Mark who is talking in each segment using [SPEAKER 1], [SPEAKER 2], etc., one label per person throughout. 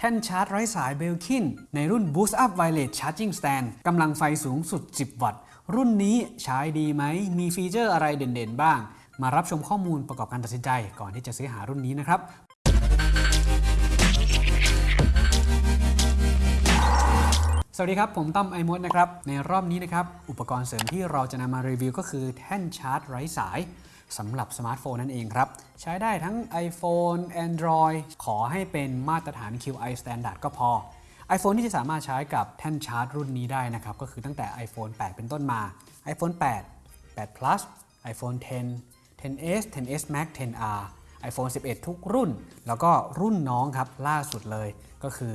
[SPEAKER 1] แท่นชาร์จไร้สาย Belkin ในรุ่น Boost Up Wireless Charging Stand กำลังไฟสูงสุด 10 วัตต์ รุ่นนี้ใช้ดีไหม มีฟีเจอร์อะไรเด่นๆบ้าง มารับชมข้อมูลประกอบการตัดสินใจก่อนที่จะซื้อหารุ่นนี้นะครับสวัสดีครับ ผมต้อมไอมดนะครับ ในรอบนี้นะครับ อุปกรณ์เสริมที่เราจะนำมารีวิวก็คือแท่นชาร์จไร้สาย สำหรับสมาร์ทโฟนนั่นเองครับ ใช้ได้ทั้ง iPhone Android ขอให้เป็นมาตรฐาน QI Standard ก็พอ iPhone ที่จะสามารถใช้กับแท่นชาร์จรุ่นนี้ได้นะครับ ก็คือตั้งแต่ iPhone 8 เป็นต้นมา iPhone 8 8 Plus iPhone 10 10s 10s Max 10r iPhone 11 ทุกรุ่น แล้วก็รุ่นน้องครับล่าสุดเลยก็คือ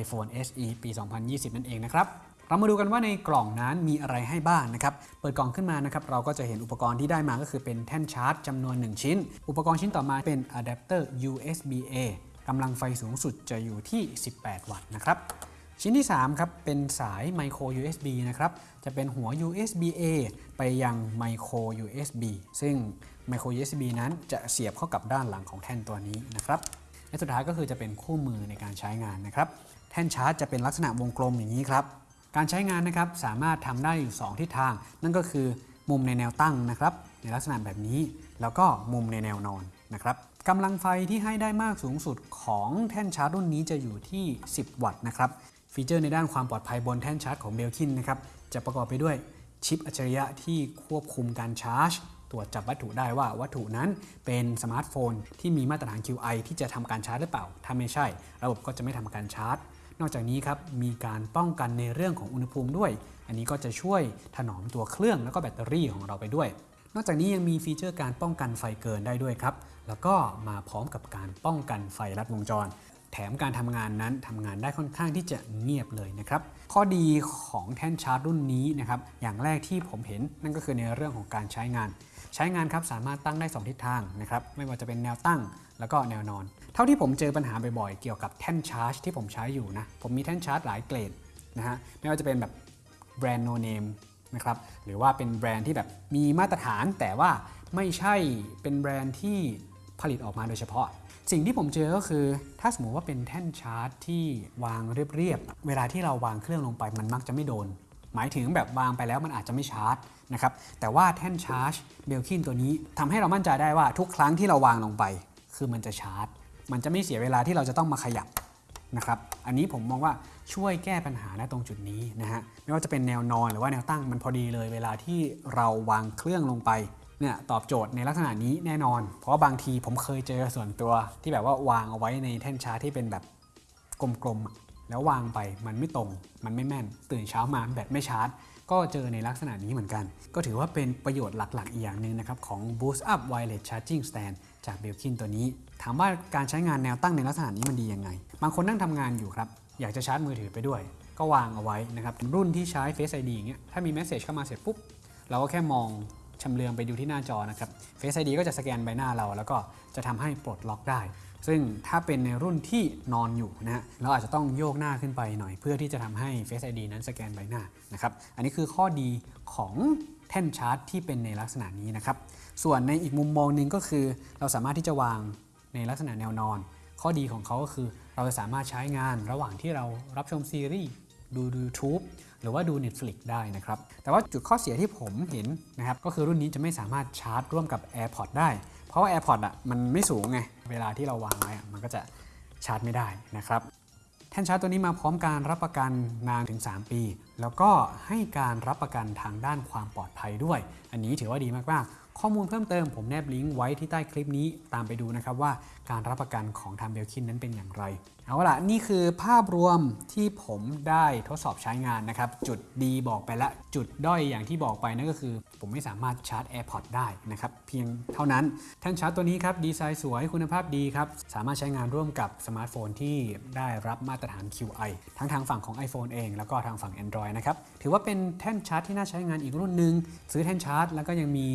[SPEAKER 1] iPhone SE ปี 2020 นั่นเองนะครับ เรามาดูกันว่าในกล่องนั้นมีอะไรให้บ้างนะครับ เปิดกล่องขึ้นมานะครับ เราก็จะเห็นอุปกรณ์ที่ได้มาก็คือเป็นแท่นชาร์จจำนวน 1 ชิ้น อุปกรณ์ชิ้นต่อมาเป็นอะแดปเตอร์ USB-A กำลังไฟสูงสุดจะอยู่ที่ 18 วัตต์นะครับ ชิ้นที่ 3 ครับ เป็นสาย micro USB นะครับ จะเป็นหัว USB-A ไปยัง micro USB ซึ่ง micro USB นั้นจะเสียบเข้ากับด้านหลังของแท่นตัวนี้นะครับ และสุดท้ายก็คือจะเป็นคู่มือในการใช้งานนะครับ แท่นชาร์จจะเป็นลักษณะวงกลมอย่างนี้ครับ การใช้งานนะครับสามารถทำได้อยู่ 2ทิศทาง นั่นก็คือมุมในแนวตั้งนะครับ ในลักษณะแบบนี้ แล้วก็มุมในแนวนอนนะครับกำลังไฟที่ให้ได้มากสูงสุดของแท่นชาร์จรุ่นนี้จะอยู่ที่ 10 วัตต์นะครับฟีเจอร์ในด้านความปลอดภัยบนแท่นชาร์จของ Belkin นะครับจะประกอบไปด้วยชิปอัจฉริยะที่ควบคุมการชาร์จตรวจจับวัตถุได้ว่าวัตถุนั้นเป็นสมาร์ทโฟนที่มีมาตรฐาน Qi ที่จะทำการชาร์จหรือเปล่า ถ้าไม่ใช่ ระบบก็จะไม่ทำการชาร์จ นอกจากนี้ครับมีการป้องกันในเรื่องของอุณหภูมิด้วย อันนี้ก็จะช่วยถนอมตัวเครื่องแล้วก็แบตเตอรี่ของเราไปด้วย นอกจากนี้ยังมีฟีเจอร์การป้องกันไฟเกินได้ด้วยครับแล้วก็มาพร้อมกับการป้องกันไฟลัดวงจร แถมการทำงานนั้นทำงานได้ค่อนข้างที่จะเงียบเลยนะครับ ข้อดีของแท่นชาร์จรุ่นนี้นะครับ อย่างแรกที่ผมเห็นนั่นก็คือในเรื่องของการใช้งาน ใช้งานครับสามารถตั้งได้ 2 ทิศทางนะครับ ไม่ว่าจะเป็นแนวตั้งแล้วก็แนวนอน เท่าที่ผมเจอปัญหาบ่อยๆ เกี่ยวกับแท่นชาร์จที่ผมใช้อยู่นะ ผมมีแท่นชาร์จหลายเกรดนะฮะ ไม่ว่าจะเป็นแบบแบรนด์โนเนมนะครับ หรือว่าเป็นแบรนด์ที่แบบมีมาตรฐานแต่ว่าไม่ใช่เป็นแบรนด์ที่ผลิตออกมาโดยเฉพาะ สิ่งที่ผมเจอก็คือ ถ้าสมมติว่าเป็นแท่นชาร์จที่วางเรียบๆ เวลาที่เราวางเครื่องลงไปมันมักจะไม่โดน หมายถึงแบบวางไปแล้วมันอาจจะไม่ชาร์จนะครับ แต่ว่าแท่นชาร์จเบลคินตัวนี้ทำให้เรามั่นใจได้ว่าทุกครั้งที่เราวางลงไป คือมันจะชาร์จ มันจะไม่เสียเวลาที่เราจะต้องมาขยับนะครับ อันนี้ผมมองว่าช่วยแก้ปัญหาได้ตรงจุดนี้นะฮะ ไม่ว่าจะเป็นแนวนอนหรือว่าแนวตั้งมันพอดีเลย เวลาที่เราวางเครื่องลงไป เนี่ยตอบโจทย์ในลักษณะนี้แน่นอน เพราะว่าบางทีผมเคยเจอส่วนตัวที่แบบว่าวางเอาไว้ในแท่นชาร์จที่เป็นแบบกลมๆ แล้ววางไปมันไม่ตรง มันไม่แม่น ตื่นเช้ามาแบตไม่ชาร์จ ก็เจอในลักษณะนี้เหมือนกัน ก็ถือว่าเป็นประโยชน์หลักๆ อีกอย่างหนึ่งนะครับ ของ Boost Up Wireless Charging Stand จาก Belkin ตัวนี้ ถามว่าการใช้งานแนวตั้งในลักษณะนี้มันดียังไง บางคนนั่งทำงานอยู่ครับ อยากจะชาร์จมือถือไปด้วย ก็วางเอาไว้นะครับรุ่นที่ใช้ Face ID อย่างเงี้ยถ้ามีเมสเซจเข้ามาเสร็จปุ๊บเราก็แค่มอง ชำเลืองไปดูที่หน้าจอนะครับ Face ID ก็จะสแกนใบหน้าเรา แล้วก็จะทำให้ปลดล็อกได้ ซึ่งถ้าเป็นในรุ่นที่นอนอยู่นะฮะเราอาจจะต้องโยกหน้าขึ้นไปหน่อย เพื่อที่จะทำให้ Face ID นั้นสแกนใบหน้านะครับ อันนี้คือข้อดีของแท่นชาร์จที่เป็นในลักษณะนี้นะครับ ส่วนในอีกมุมมองหนึ่งก็คือ เราสามารถที่จะวางในลักษณะแนวนอน ข้อดีของเขาก็คือเราจะสามารถใช้งานระหว่างที่เรารับชมซีรีส์ ดู YouTube หรือว่าดู Netflix ได้นะครับ แต่ว่าจุดข้อเสียที่ผมเห็นนะครับ ก็คือรุ่นนี้จะไม่สามารถชาร์จร่วมกับ AirPods ได้ เพราะว่า AirPods อะมันไม่สูงไง เวลาที่เราวางไว้อะมันก็จะชาร์จไม่ได้นะครับ แท่นชาร์จตัวนี้มาพร้อมการรับประกันนานถึง 3 ปีแล้วก็ให้การรับประกันทางด้านความปลอดภัยด้วย อันนี้ถือว่าดีมากๆ ข้อมูลเพิ่มเติมผมแนบลิงก์ไว้ที่ใต้คลิปนี้ตามไปดูนะครับว่าการรับประกันของทางเบลคินนั้นเป็นอย่างไร เอาล่ะนี่คือภาพรวมที่ผมได้ทดสอบใช้งานนะครับ จุดดีบอกไปละ จุดด้อยอย่างที่บอกไปนั่นก็คือ ผมไม่สามารถชาร์จ AirPods ได้นะครับ เพียงเท่านั้นแท่นชาร์จตัวนี้ครับดีไซน์สวยคุณภาพดีครับสามารถใช้งานร่วมกับสมาร์ทโฟนที่ได้รับมาตรฐาน Qi ทั้งทางฝั่งของ iPhone เอง แล้วก็ทางฝั่ง Android นะครับถือว่าเป็นแท่นชาร์จที่น่าใช้งานอีกรุ่นหนึ่งซื้อแท่นชาร์จ แล้วก็ยังมี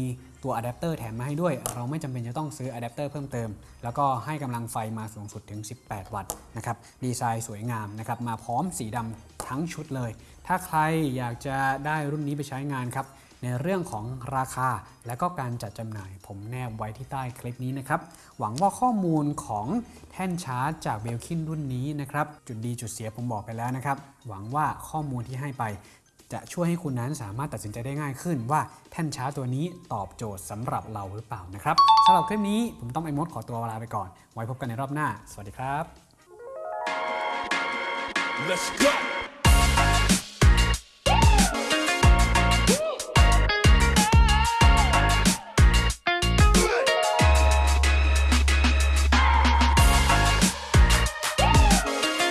[SPEAKER 1] ตัวอะแดปเตอร์แถมมาให้ด้วย เราไม่จำเป็นจะต้องซื้ออะแดปเตอร์เพิ่มเติม แล้วก็ให้กำลังไฟมาสูงสุดถึง 18 วัตต์นะครับดีไซน์สวยงามนะครับมาพร้อมสีดำทั้งชุดเลย ถ้าใครอยากจะได้รุ่นนี้ไปใช้งานครับ ในเรื่องของราคาและก็การจัดจำหน่าย ผมแนบไว้ที่ใต้คลิปนี้นะครับ หวังว่าข้อมูลของแท่นชาร์จจากเบลคินรุ่นนี้นะครับ จุดดีจุดเสียผมบอกไปแล้วนะครับ หวังว่าข้อมูลที่ให้ไปจะช่วยให้คุณนั้นสามารถตัดสินใจได้ง่ายขึ้นว่าแท่นชาร์จตัวนี้ตอบโจทย์สำหรับเราหรือเปล่านะครับสำหรับคลิปนี้ผมต้องไอมดขอตัวลาไปก่อน ไว้พบกันในรอบหน้า สวัสดีครับ
[SPEAKER 2] Let's go.